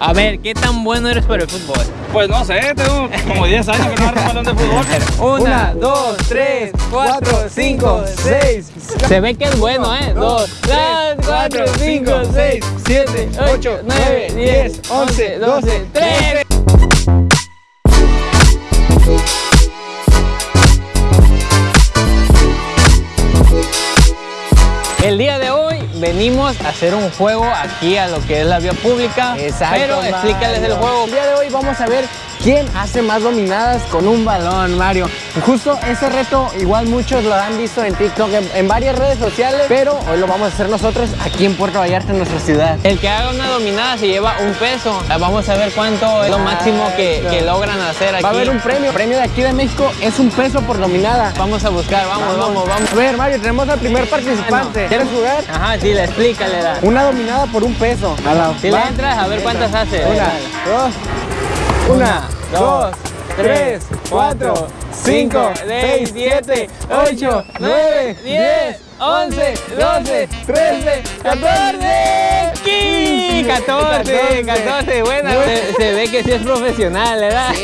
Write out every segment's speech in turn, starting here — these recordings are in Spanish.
A ver, ¿qué tan bueno eres para el fútbol? Pues no sé, tengo como 10 años que no agarro un balón de fútbol. Una, dos, tres, cuatro, cinco, seis. Se ve que es bueno, ¿eh? Dos, tres, cuatro, cinco, seis, siete, ocho, nueve, diez, once, doce, trece. Venimos a hacer un juego aquí a lo que es la vía pública. Exacto, Pero explícales el Mario. juego. El día de hoy vamos a ver quién hace más dominadas con un balón, Mario. Justo ese reto, igual muchos lo han visto en TikTok, en, en varias redes sociales, pero hoy lo vamos a hacer nosotros aquí en Puerto Vallarta, en nuestra ciudad. El que haga una dominada se lleva un peso. Vamos a ver cuánto es lo máximo que, que logran hacer aquí. Va a haber un premio. El premio de aquí de México es un peso por dominada. Vamos a buscar, vamos, vamos, vamos. A ver, Mario, tenemos al primer participante. ¿Quieres jugar? Ajá, sí, le explícale. Da. Una dominada por un peso. Si le entras, a ver cuántas hace. Una, dos, una, dos, tres, cuatro, cinco, seis, siete, ocho, nueve, diez, once, doce, trece, catorce, 15, 14, 14, buena. Se, se ve que sí es profesional, ¿verdad?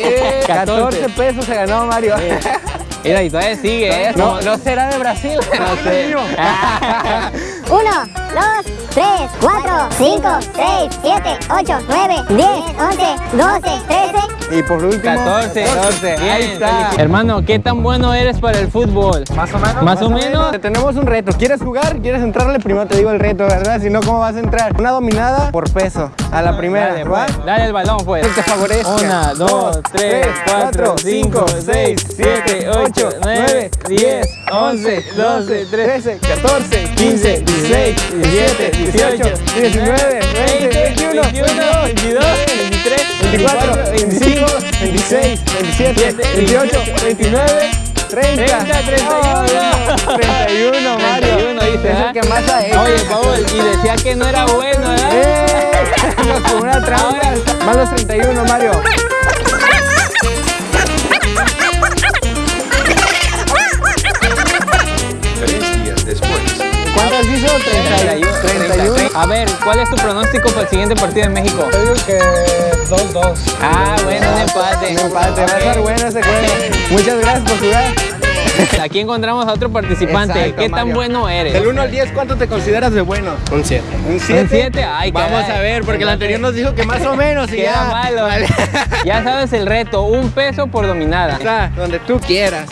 14 pesos se ganó Mario. Mira, y todavía sigue, ¿eh? No, no será de Brasil. No sé. 1, 2, 3, 4, 5, 6, 7, 8, 9, 10, 11, 12, 13. Y por último, 14, 14. Ahí Bien. está. Hermano, ¿qué tan bueno eres para el fútbol? Más o menos. Más o menos. Te Tenemos un reto. ¿Quieres jugar? ¿Quieres entrarle? Primero te digo el reto, ¿verdad? Si no, ¿cómo vas a entrar? Una dominada por peso. A la primera, Dale, ¿va? dale el balón, pues. Que te favorezca. Una, dos, tres, cuatro, cinco, seis, siete, ocho, nueve, diez, once, doce, trece, 14, 15, 16, 17, 18, 19, 20, 21, 22, 23, 24, 25, 26, 27, 28, 29, 30, 30, 31. 31, Mario. 31 dice, Es ¿ah? el que más ha hecho. Oye, Paul, y decía que no era bueno, ¿verdad? ¡Eh! Con una trampa. Más los 31, Mario. ¿Cuántas hizo? 31. 31. A ver, ¿cuál es tu pronóstico para el siguiente partido en México? Yo digo que 2-2. Ah, bueno, un empate. Un empate, va a estar bueno ese juego. Muchas gracias por jugar. Aquí encontramos a otro participante. Exacto, ¿Qué tan Mario. bueno eres? Del 1 al 10, ¿cuánto te consideras de bueno? Un 7. ¿Un ¿Un 7? Ay, Vamos caray. a ver, porque el anterior nos dijo que más o menos y Que era ya. malo. Ya sabes el reto, un peso por dominada. Está donde tú quieras.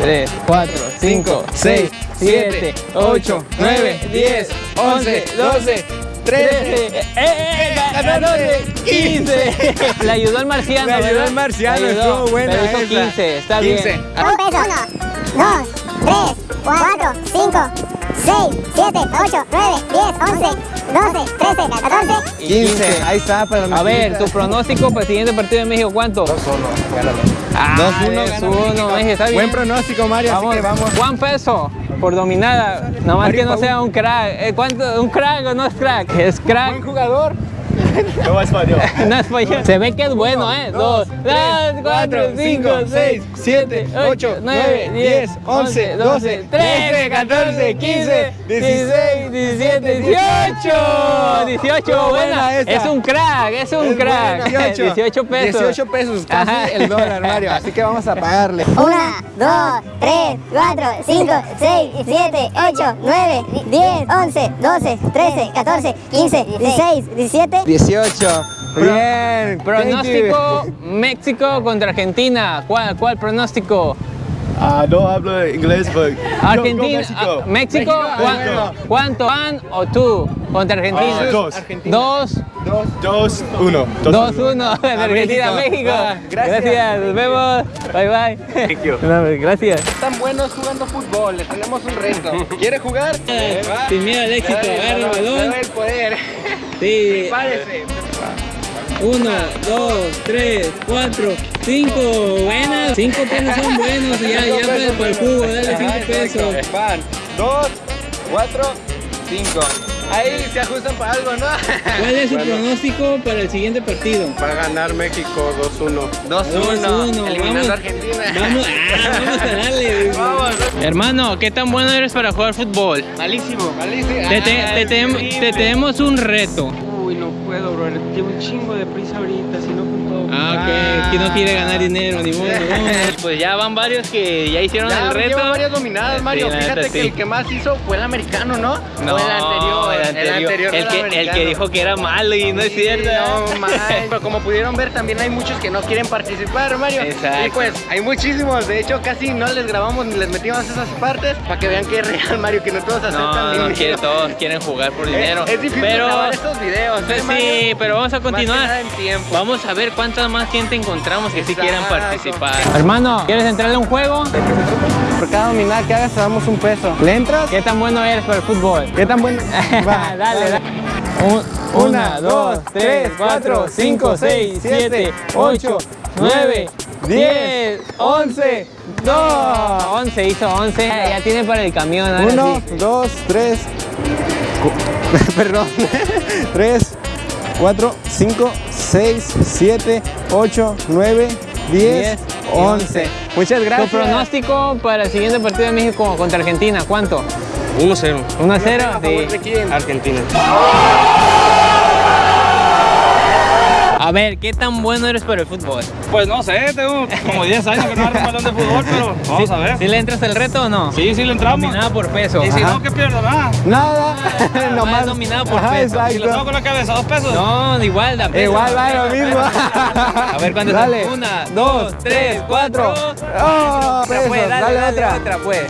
3, 4, 5, 6, 7, 8, 9, 10, 11, 12, 13, eh, eh, 14, 15. Le ayudó el marciano. Le ayudó el marciano, estuvo buena pero hizo esa. 15, está 15. bien. Un peso. 1, 2, 3, 4, 5, 6, 7, 8, 9, 10, 11, 12, 13, 14. 15. Ahí está, para la A ver, tu pronóstico para el siguiente partido de México, ¿cuánto? 2-1. 2-1 2-1 gana México. México. está bien. Buen pronóstico, Mario, Vamos, así que vamos. Juan Peso por dominada. Nada más Mario que no sea un crack. Eh, ¿Cuánto? ¿Un crack o no es crack? Es Buen crack. jugador. No es español. no es español. Se ve que es bueno, ¿eh? 2, 3, 4, 5, 6, 7, 8, 9, 10, 11, 12, 13, 14, 15, 16, 17, 18. 18, buena. Es un crack, es un crack. buena, 18 pesos. 18 pesos, casi el dólar, Mario. Así que vamos a pagarle. 1, 2, 3, 4, 5, 6, 7, 8, 9, 10, 11, 12, 13, 14, 15, 16, 17. 18. Bien. Pronóstico México contra Argentina. ¿Cuál, cuál pronóstico? Ah, no hablo inglés, pero. Argentina, México. ah, México, ¿cuá- México. ¿cuánto van o tú contra Argentina? Ah, dos. Dos, Dos, uno. dos, uno. Argentina, México. México. Gracias. gracias. nos vemos. Bye bye. Thank you. No, gracias. Están buenos jugando fútbol, les tenemos un reto. ¿Quiere jugar? Sin miedo al éxito, agarra el balón. el poder. Sí. Párese. Uno, dos, tres, cuatro, cinco. Buenas. Cinco pesos son buenos. Ya, ya para, el jugo, dale cinco pesos. Van. Dos, cuatro, cinco. Ahí se ajustan para algo, ¿no? ¿Cuál es su pronóstico para el siguiente partido? Va a ganar México 2-1. 2-1. Eliminando vamos. a Argentina. Vamos, ah, vamos a darle. Vamos. Hermano, ¿qué tan bueno eres para jugar fútbol? Malísimo, malísimo. Te, te- Ay, te tenemos un reto. Uy, no puedo. puedo, bro. Llevo un chingo de prisa ahorita, si no. Ah, ok, que no quiere ganar dinero, ni modo. pues ya van varios que ya hicieron Ya el reto. lleva varias dominadas, Mario. Sí, Fíjate neta, que sí. el que más hizo fue el americano, ¿no? No, o el anterior. el anterior, El, anterior el que, el que dijo que era malo y no es cierto. No. Pero como pudieron ver, también hay muchos que no quieren participar, Mario. Exacto. Y pues, hay muchísimos. De hecho, casi no les grabamos ni les metimos esas partes para que vean que es real, Mario, que no todos aceptan No, quiere, todos quieren jugar por dinero. Es, es difícil pero grabar estos videos, ¿eh, pues Mario? sí, pero vamos a Más que continuar. nada en tiempo. Vamos a ver cuánta más gente encontramos que sí Exacto. quieran participar. Hermano, ¿quieres entrarle a un juego? Por cada dominada que hagas te damos un peso. ¿Le entras? ¿Qué tan bueno eres para el fútbol? ¿Qué tan bueno? Va, dale, dale. Un- Una, dos, tres, cuatro, cinco, seis, siete, ocho, nueve, diez, once, dos. Once, hizo once. Ya, ya tiene para el camión. ahora Uno, sí. dos, tres. cu- Perdón. Tres, cuatro, cinco, seis, siete, ocho, nueve, diez, Diez y once. Muchas Tu gracias. pronóstico para el siguiente partido de México contra Argentina, ¿cuánto? 1-0. 1-0. Sí. Argentina. A ver, ¿qué tan bueno eres para el fútbol? Pues no sé, tengo como 10 años que no agarro un balón de fútbol, pero vamos a ver. ¿Sí le entras el reto o no? Sí, sí le entramos. Dominada por peso. Y si Ajá. no, ¿qué pierdo? Nada. Nada. Nomás dominado por Ajá, peso. Si lo tengo con la cabeza, dos pesos. No, igual, da peso. Igual va lo mismo. A ver, ¿cuántas Dale. son? Una, dos, tres, cuatro. Oh, Otra, pesos. pues, dale, dale, otra. otra, pues.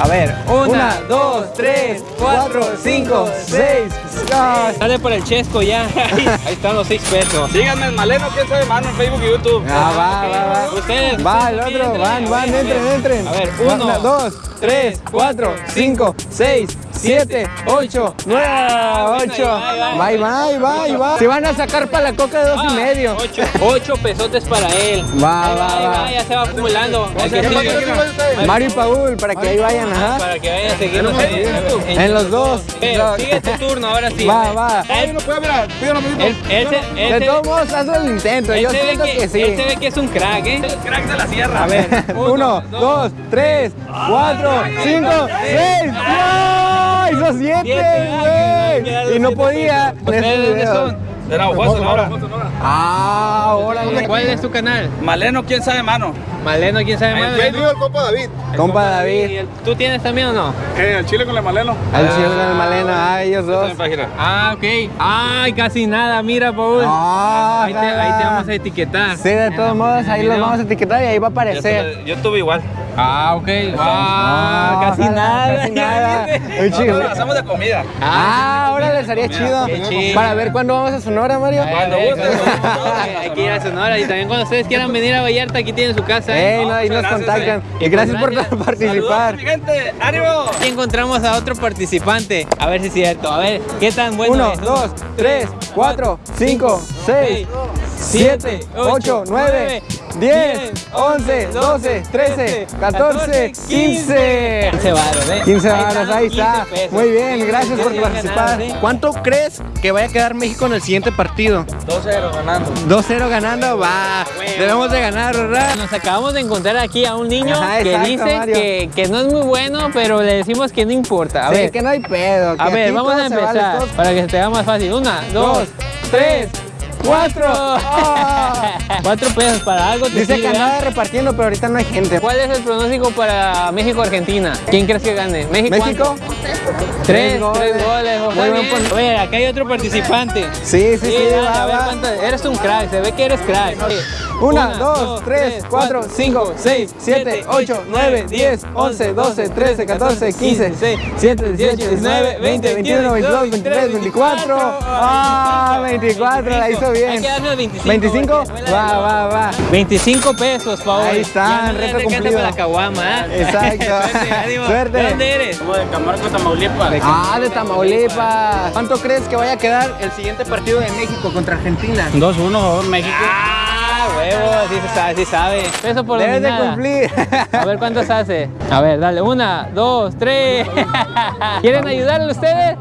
A ver, una, dos, tres, cuatro, cinco, seis. Ah, Dale por el chesco ya. Ahí están los seis pesos. Síganme en Maleno, quién sabe, mano, en Facebook y YouTube. Ah, va, va, va. Ustedes. Va, el otro, van, van, a ver, entren, entren. A ver, uno, dos, tres, cuatro, cinco, seis, 7, 8, 9, 8. Bye, bye, bye, bye. Se van a sacar para la coca de dos y ah, medio. 8 pesotes para él. Va, va, va. Ya se va acumulando. Mario y Paul, para que ahí vayan, ajá. Para que vayan siguiendo. En los dos. Pero, Sigue tu turno, ahora sí. Va, va. De todos modos, hazlo el intento. Yo siento que sí. Él ve que es un crack, ¿eh? El Crack de la sierra. A ver. 1, 2, 3, 4, 5, 6. ¡Ay, son siete! Y no podía. ¿Ustedes son? Era Ojo Sonora. Ah, ahora. ¿Cuál es tu canal? Maleno, quién sabe, mano. Maleno, quién sabe, mano. El compa David. Compa David. ¿Tú tienes también o no? Eh, al chile con el Maleno. Al chile con el Maleno, ah, ellos dos. Ah, ok. Ay, casi nada, mira, Paul. Ah. ahí, te, vamos a etiquetar. Sí, de todos modos, ahí los vamos a etiquetar y ahí va a aparecer. yo tuve igual. Ah, ok. Ah, casi nada. Casi nada. Muy chido. pero hacemos de comida. Ah, ahora les haría chido. Para ver cuándo vamos a Sonora, Mario. Cuando gusten. Hay que ir a Sonora y también cuando ustedes quieran venir a Vallarta, aquí tienen su casa. ¿eh? No, ahí nos contactan. eh. Y gracias por participar. Gente. ¡Ánimo! Aquí encontramos a otro participante. A ver si es cierto. A ver, ¿qué tan bueno Uno, dos, tres, cuatro, cinco, seis, siete, ocho, nueve, diez, once, doce, trece, catorce, quince. 15 varos, ¿eh? 15 varas, están, ahí 15 está. Muy bien, gracias por participar. ¿Cuánto crees que vaya a quedar México en el siguiente partido? 2-0 ganando. 2-0 ganando, va. Debemos de ganar, ¿verdad? Nos acabamos de encontrar aquí a un niño Ajá, que exacto, dice Mario. que, que no es muy bueno, pero le decimos que no importa. A Sí, ver, que no hay pedo. que a ver, vamos a vale, empezar todo- para que se te haga más fácil. Una, dos, Dos, tres, cuatro. Ah. Cuatro pesos para algo. te Dice que andaba repartiendo, pero ahorita no hay gente. ¿Cuál es el pronóstico para México-Argentina? ¿Quién crees que gane? ¿México? ¿México? Tres, Tres goles. tres goles. A ver, acá hay otro participante. Sí, sí, sí, va, va. cuánto- Eres un crack, se ve que eres crack. Una, dos, tres, cuatro, cinco, seis, siete, ocho, nueve, diez, once, doce, trece, catorce, quince, siete, dieciocho, diecinueve, veinte, veintiuno, veintidós, veintitrés, veinticuatro. Ah, 24, la hizo Hay bien. que darle el 25. 25, porque- va, va, va. 25 pesos, Paul. Ahí está, Ya no le reto cumplido. para la caguama, ¿eh? Exacto. Suerte. ¿De dónde eres? Como de Camargo, Tamaulipas. Ah, de Tamaulipas. ¿Cuánto crees que vaya a quedar el siguiente partido de México contra Argentina? 2-1 México. Huevo, sí se sabe, sí sabe. Peso por Debes de dominada. cumplir. A ver cuántos hace. A ver, dale, una, dos, tres. ¿Quieren ayudarle ustedes?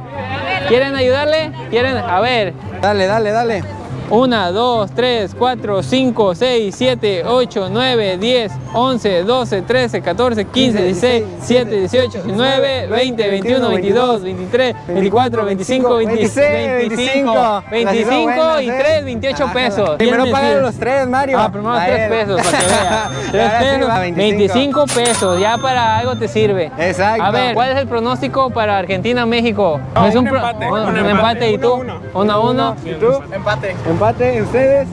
¿Quieren ayudarle? ¿Quieren? A ver. Dale, dale, dale. 1, 2, 3, 4, 5, 6, 7, 8, 9, 10, 11, 12, 13, 14, 15, 16, 17, 18, 19, 20, 21, 22, 23, 24, 25, 26, 25, 25 y 3, 28 pesos. Primero ¿Quién pagan los tres, Mario. Ah, primero A 3 ver. pesos para que vea. 3 Ahora sí pesos, va, 25 pesos, ya para algo te sirve. Exacto. A ver, ¿cuál es el pronóstico para Argentina-México? Es un empate, un, empate. ¿y tú? Uno, 1 a 1. ¿Y tú? Empate. Empate, ¿ustedes?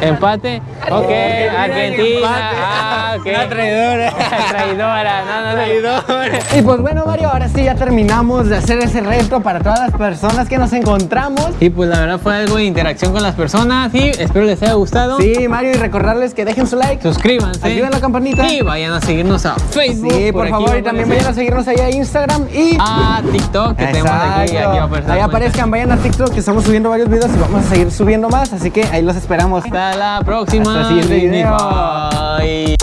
Empate. Ok, Argentina. empate. Ah. Una traidora. traidora. No, no, no. Y pues bueno, Mario, ahora sí ya terminamos de hacer ese reto para todas las personas que nos encontramos. Y pues la verdad fue algo de interacción con las personas y espero les haya gustado. Sí, Mario, y recordarles que dejen su like. Suscríbanse. Activen la campanita. Y vayan a seguirnos a Facebook. Sí, por, favor, y también vayan a seguirnos ahí a Instagram y... a TikTok que tenemos aquí, aquí va a Ahí aparezcan, vayan a TikTok que estamos subiendo varios videos y vamos a seguir subiendo más, así que ahí los esperamos. Hasta la próxima. Hasta el siguiente video. Bye.